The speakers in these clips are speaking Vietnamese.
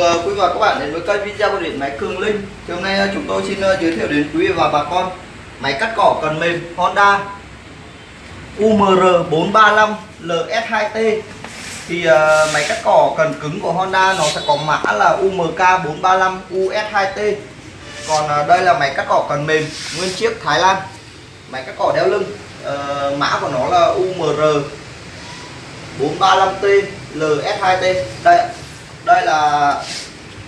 Ờ, quý vị và các bạn đến với kênh video của điện máy Cường Linh. Thì hôm nay ờ, chúng tôi xin ờ, giới thiệu đến quý và bà con máy cắt cỏ cần mềm Honda UMR 435 LS2T. Thì uh, máy cắt cỏ cần cứng của Honda nó sẽ có mã là UMK 435 US2T. Còn uh, đây là máy cắt cỏ cần mềm nguyên chiếc Thái Lan. Máy cắt cỏ đeo lưng. Uh, mã của nó là UMR 435T LS2T. Đây đây là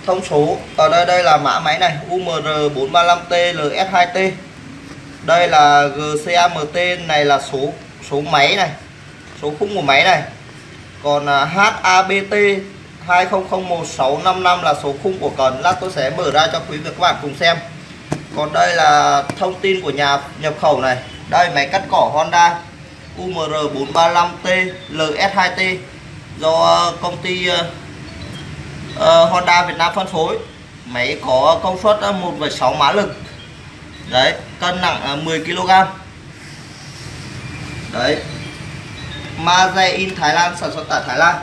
thông số. Ở đây đây là mã máy này UMR 435T LS2T đây là GCAMT này là số số máy này, số khung của máy này. Còn à, HABT 2001655 là số khung của cần lát tôi sẽ mở ra cho quý vị các bạn cùng xem. Còn đây là thông tin của nhà nhập khẩu này. Đây, máy cắt cỏ Honda UMR 435T LS2T do à, công ty à, uh, Honda Việt Nam phân phối. Máy có công suất 1,6 mã lực. Đấy cân nặng 10 kg đấy. Maze in Thái Lan sản xuất tại Thái Lan.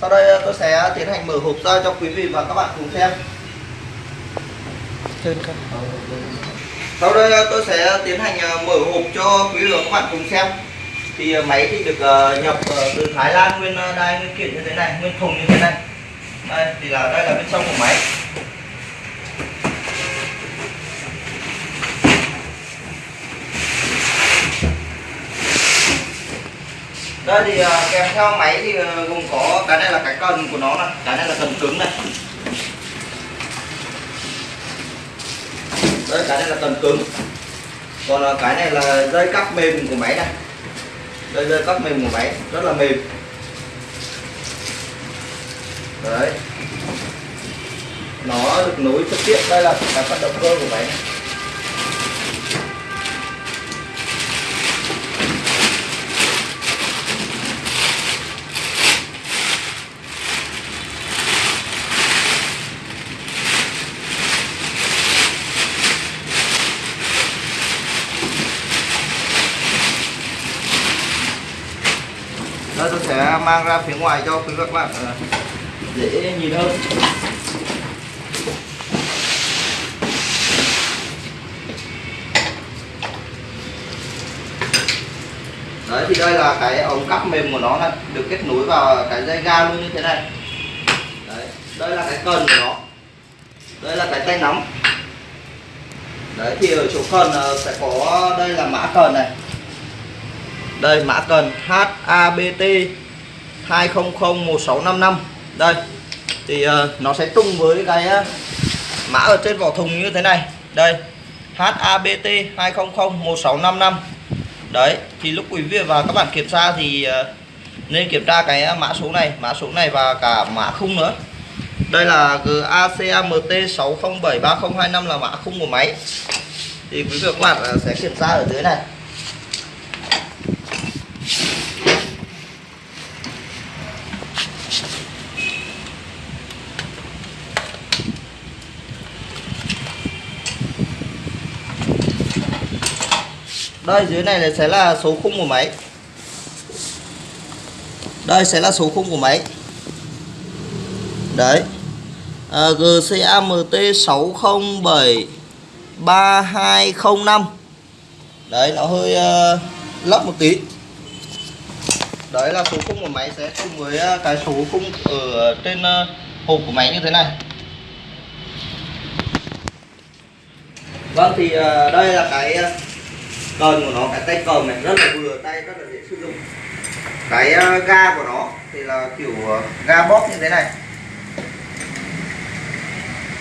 Sau đây tôi sẽ tiến hành mở hộp ra cho quý vị và các bạn cùng xem. Sau đây tôi sẽ tiến hành mở hộp cho quý vị và các bạn cùng xem. Thì máy thì được nhập từ Thái Lan nguyên đai nguyên kiện như thế này nguyên thùng như thế này đây thì là đây là bên trong của máy. Đây thì uh, kèm theo máy thì uh, gồm có cái này là cái cần của nó này cái này là cần cứng này. Đây cái này là cần cứng. Còn uh, cái này là dây cắp mềm của máy này. Đây dây cắp mềm của máy rất là mềm đấy. Nó được nối trực tiếp, đây là cái phần động cơ của máy. Đây, tôi sẽ mang ra phía ngoài cho quý các bạn ờ, dễ nhìn hơn. Đấy, thì đây là cái ống cắp mềm của nó là được kết nối vào cái dây ga luôn như thế này. Đấy, đây là cái cần của nó. Đây là cái tay nắm. Đấy, thì ở chỗ cần ờ, sẽ có đây là mã cần này. Đây, mã cần HABT 2001655 đây thì uh, nó sẽ tung với cái uh, mã ở trên vỏ thùng như thế này. Đây HABT 2001655 đấy thì lúc quý vị và các bạn kiểm tra thì uh, nên kiểm tra cái mã số này mã số này và cả mã khung nữa. Đây là GACAMT 6073025 là mã khung của máy. Thì quý vị và các bạn sẽ kiểm tra ở dưới này. Đây dưới này là sẽ là số khung của máy. Đây sẽ là số khung của máy. Đấy. À, GCAMT 607 3205 đấy nó hơi uh, lấp một tí. Đấy là số khung của máy sẽ cùng với ờ, cái số khung ở trên uh, hộp của máy như thế này. Vâng thì uh, đây là cái uh, cần của nó cái tay cầm này rất là vừa tay rất là dễ sử dụng. Cái ờ, ga của nó thì là kiểu ờ, ga bóp như thế này.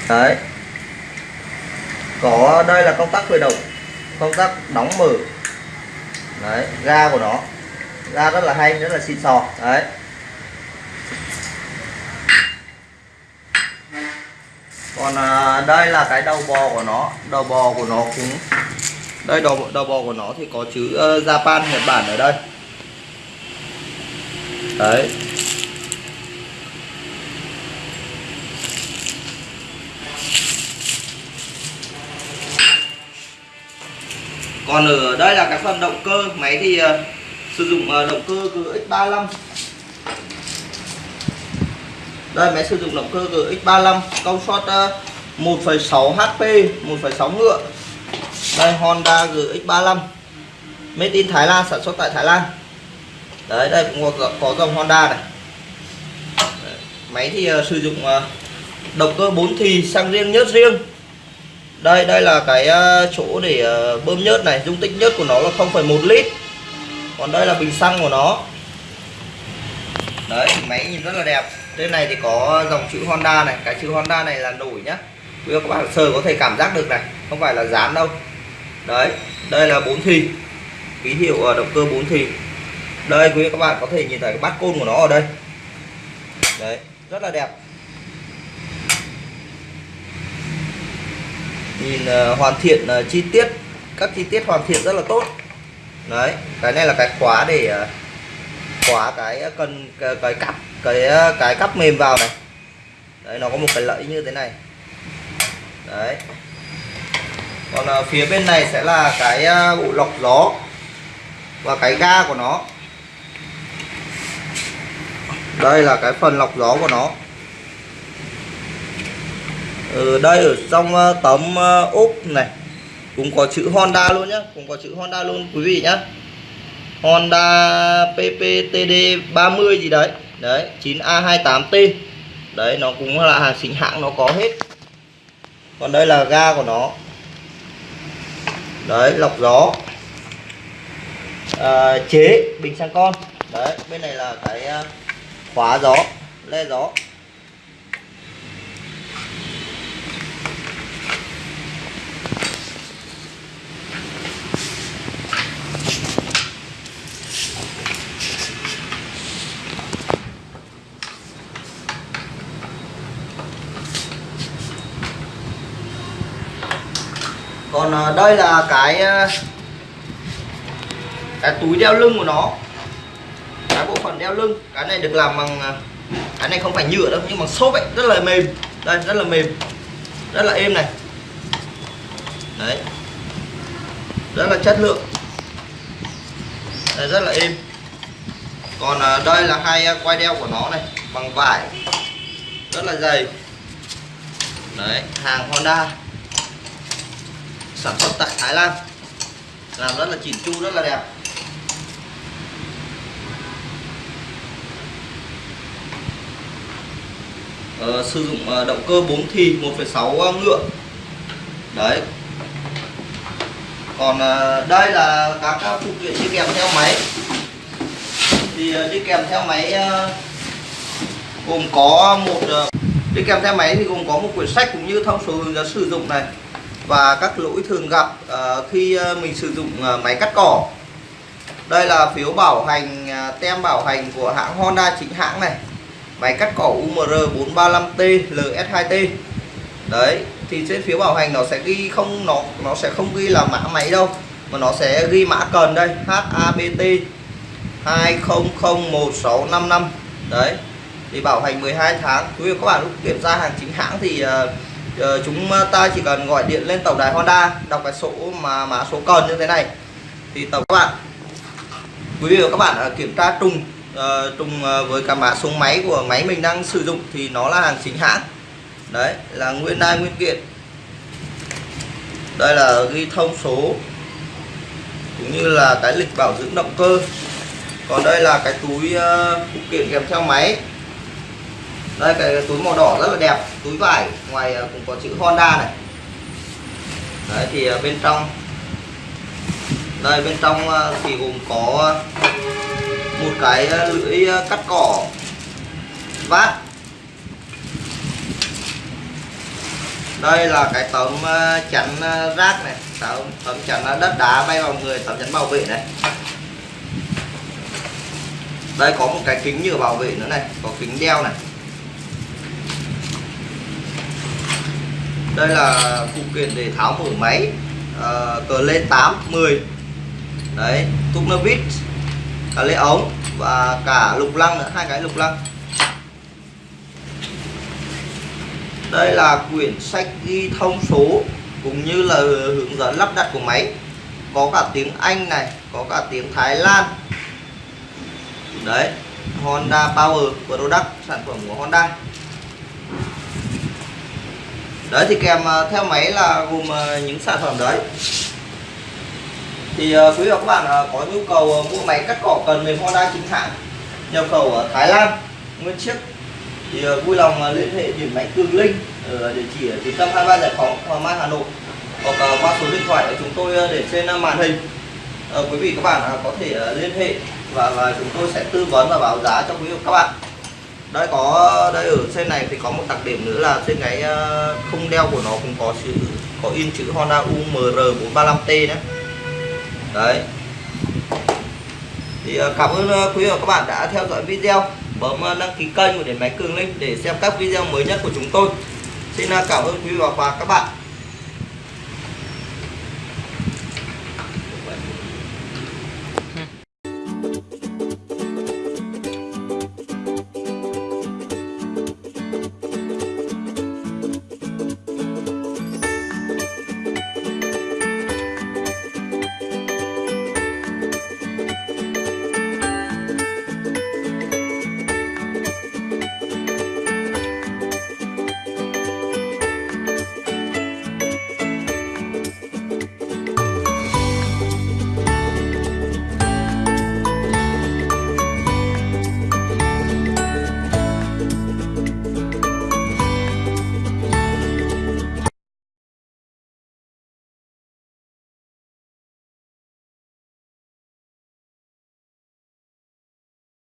Đấy. Có đây là công tắc khởi động công tắc đóng mở. Đấy ga của nó. Ga rất là hay rất là xịn sò. Đấy. Còn à, đây là cái đầu bò của nó. Đầu bò của nó cũng đây đầu đầu bò của nó thì có chữ uh, Japan Nhật Bản ở đây. Đấy. Còn ở đây là cái phần động cơ máy thì uh, sử dụng uh, động cơ GX35 đây máy sử dụng động cơ GX35 công suất uh, 1,6 HP 1,6 ngựa đây Honda GX35 made in Thái Lan sản xuất tại Thái Lan. Đấy đây cũng có, có dòng Honda này. Đấy, máy thì uh, sử dụng uh, động cơ 4 thì xăng riêng nhớt riêng. Đây đây là cái uh, chỗ để uh, bơm nhớt này. Dung tích nhớt của nó là 0,1 lít. Còn đây là bình xăng của nó. Đấy máy nhìn rất là đẹp. Trên này thì có dòng chữ Honda này. Cái chữ Honda này là nổi nhá. Quý các bạn sờ có thể cảm giác được này. Không phải là dán đâu đấy đây là bốn thì ký hiệu à, động cơ bốn thì đây quý các bạn có thể nhìn thấy cái bát côn của nó ở đây. Đấy rất là đẹp. Nhìn uh, hoàn thiện uh, chi tiết các chi tiết hoàn thiện rất là tốt. Đấy cái này là cái khóa để uh, khóa cái cần cái, cái cặp cái cái cắp mềm vào này. Đấy nó có một cái lẫy như thế này. Đấy còn ở phía bên này sẽ là cái à, bộ lọc gió và cái ga của nó. Đây là cái phần lọc gió của nó. Ở đây ở trong à, tấm úp này. Cũng có chữ Honda luôn nhá, cũng có chữ Honda luôn, quý vị nhá. Honda PPTD 30 gì đấy. Đấy 9A28T đấy, nó cũng là hàng chính hãng, nó có hết. Còn đây là ga của nó đấy lọc gió. À, chế bình xăng con. Đấy bên này là cái à, khóa gió le gió. Còn à, đây là cái à, cái túi đeo lưng của nó. Cái bộ phận đeo lưng. Cái này được làm bằng à, cái này không phải nhựa đâu nhưng bằng xốp ấy. Rất là mềm. Đây rất là mềm. Rất là êm này. Đấy. Rất là chất lượng. Đây, rất là êm. Còn đây là hai quai đeo của nó này bằng vải. Rất là dày. Đấy hàng Honda sản xuất tại Thái Lan. Làm rất là chỉn chu rất là đẹp. Ờ, sử dụng ờ, động cơ 4 thì 1,6 ờ, ngựa. Đấy. Còn ờ, đây là các phụ kiện đi kèm theo máy. Thì đi kèm theo máy gồm có một đi kèm theo máy thì gồm có một quyển sách cũng như thông số hướng dẫn sử dụng này và các lỗi thường gặp uh, khi ờ, mình sử dụng uh, máy cắt cỏ. Đây là phiếu bảo hành uh, tem bảo hành của hãng Honda chính hãng này. Máy cắt cỏ UMR 435T LS2T đấy thì trên phiếu bảo hành nó sẽ ghi không nó nó sẽ không ghi là mã máy đâu mà nó sẽ ghi mã cần đây HABT 200165 đấy thì bảo hành 12 tháng. Quý vị các bạn lúc kiểm tra hàng chính hãng thì uh, Ờ, chúng ta chỉ cần gọi điện lên tổng đài Honda đọc cái số mà mã số cần như thế này. Thì tổng các bạn quý vị và các bạn ờ, kiểm tra trùng uh, trùng ờ, với cả mã số máy của máy mình đang sử dụng thì nó là hàng chính hãng. Đấy là nguyên đai nguyên kiện. Đây là ghi thông số cũng như là cái lịch bảo dưỡng động cơ. Còn đây là cái túi uh, phụ kiện kèm theo máy đây cái túi màu đỏ rất là đẹp. Túi vải ngoài à, cũng có chữ Honda này. Đấy thì à, bên trong. Đây bên trong à, thì gồm có một cái lưỡi cắt cỏ. Vát. Đây là cái tấm chắn rác này. Tấm, tấm chắn đất đá bay vào người tấm chắn bảo vệ này. Đây có một cái kính nhựa bảo vệ nữa này có kính đeo này. Đây là phụ kiện để tháo mở máy uh, cờ lên 8 10 đấy túc nơ vít cả lê ống và cả lục lăng nữa hai cái lục lăng. Đây là quyển sách ghi thông số cũng như là hướng dẫn lắp đặt của máy. Có cả tiếng Anh này có cả tiếng Thái Lan. Đấy Honda Power Product sản phẩm của Honda đấy, thì kèm à, theo máy là gồm à, những sản phẩm đấy. Thì à, quý vị và các bạn có nhu cầu mua máy cắt cỏ cần mềm Honda chính hãng, nhập khẩu ở Thái Lan, nguyên chiếc, thì vui lòng liên hệ điện máy Cường Linh ở địa chỉ ở trung tâm 23 Giải phóng, Hoàng Mai, Hà Nội, hoặc qua số điện thoại của chúng tôi để trên màn hình. Ờ, quý vị các bạn có thể liên hệ và và chúng tôi sẽ tư vấn và báo giá cho quý vị các bạn đây có đây ở xe này thì có một đặc điểm nữa là trên cái ờ, không đeo của nó cũng có chữ, có in chữ Honda UMR 435T đấy đấy. Thì ờ, cảm ơn ờ, quý vị và các bạn đã theo dõi video. Bấm đăng ký kênh của Điện Máy Cường Linh để xem các video mới nhất của chúng tôi. Xin cảm ơn quý vị và các bạn.